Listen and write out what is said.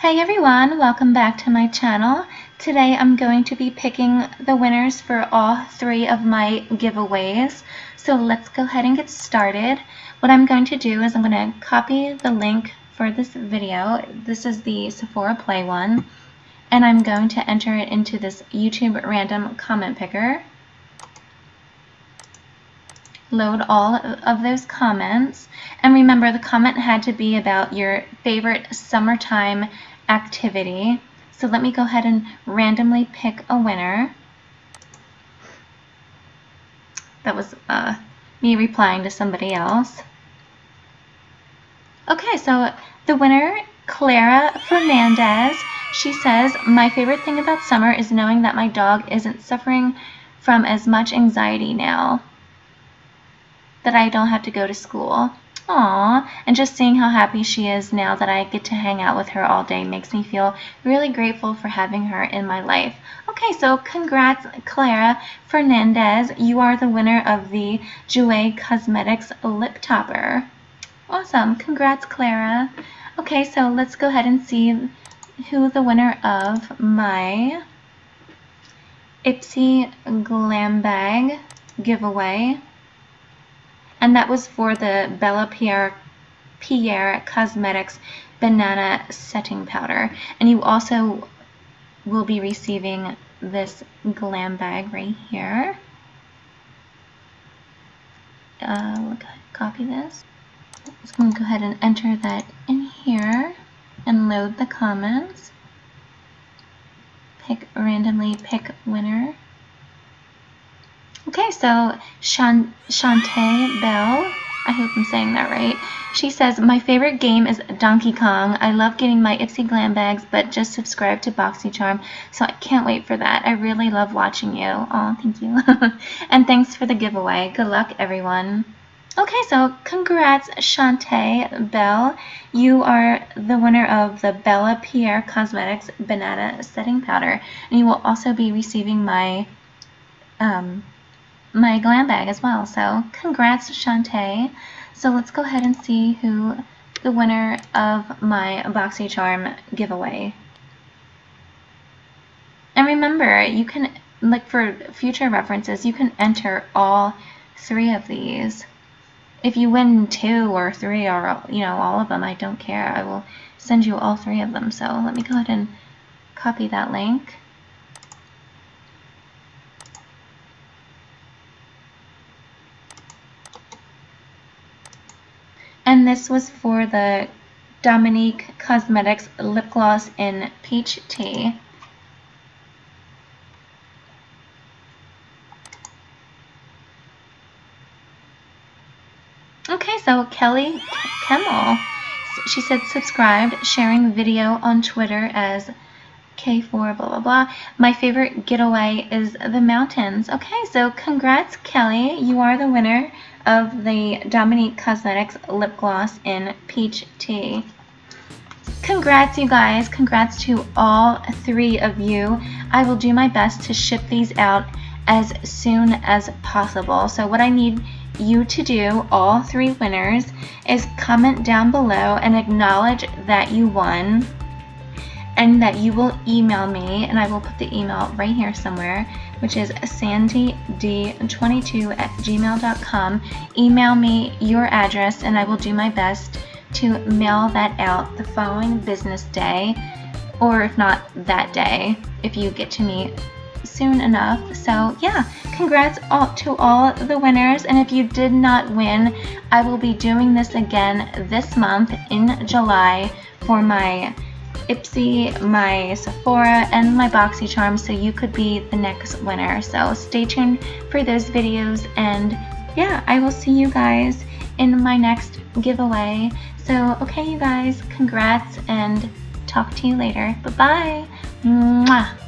Hey everyone, welcome back to my channel. Today I'm going to be picking the winners for all three of my giveaways. So let's go ahead and get started. What I'm going to do is I'm going to copy the link for this video. This is the Sephora Play one. And I'm going to enter it into this YouTube random comment picker. Load all of those comments. And remember, the comment had to be about your favorite summertime activity. So let me go ahead and randomly pick a winner. That was uh, me replying to somebody else. Okay, so the winner, Clara Fernandez, she says, My favorite thing about summer is knowing that my dog isn't suffering from as much anxiety now that I don't have to go to school. Aw, and just seeing how happy she is now that I get to hang out with her all day makes me feel really grateful for having her in my life. Okay, so congrats, Clara Fernandez. You are the winner of the Jouer Cosmetics Lip Topper. Awesome. Congrats, Clara. Okay, so let's go ahead and see who the winner of my Ipsy Glam Bag giveaway and that was for the Bellapierre, Pierre Cosmetics Banana Setting Powder. And you also will be receiving this glam bag right here. Uh, copy this. I'm going to go ahead and enter that in here and load the comments. Pick randomly pick winner. Okay, so Shan Shantae Bell, I hope I'm saying that right. She says, My favorite game is Donkey Kong. I love getting my Ipsy Glam bags, but just subscribe to BoxyCharm, so I can't wait for that. I really love watching you. Oh, thank you. and thanks for the giveaway. Good luck, everyone. Okay, so congrats, Shantae Bell. You are the winner of the Bellapierre Cosmetics Banana Setting Powder, and you will also be receiving my um, my glam bag as well. So congrats, Shantae. So let's go ahead and see who the winner of my BoxyCharm giveaway. And remember, you can, like for future references, you can enter all three of these. If you win two or three or, you know, all of them, I don't care. I will send you all three of them. So let me go ahead and copy that link. And this was for the Dominique Cosmetics Lip Gloss in Peach Tea. Okay, so Kelly Kemmel, she said subscribed, sharing video on Twitter as K4 blah blah blah. My favorite getaway is the mountains. Okay, so congrats Kelly, you are the winner of the Dominique Cosmetics lip gloss in Peach Tea. Congrats you guys, congrats to all three of you. I will do my best to ship these out as soon as possible. So what I need you to do, all three winners, is comment down below and acknowledge that you won and that you will email me, and I will put the email right here somewhere, which is sandyd22 at gmail.com. Email me your address, and I will do my best to mail that out the following business day, or if not that day, if you get to me soon enough. So yeah, congrats all, to all the winners. And if you did not win, I will be doing this again this month in July for my Ipsy, my Sephora, and my BoxyCharm so you could be the next winner. So stay tuned for those videos and yeah, I will see you guys in my next giveaway. So okay you guys, congrats and talk to you later. Bye-bye.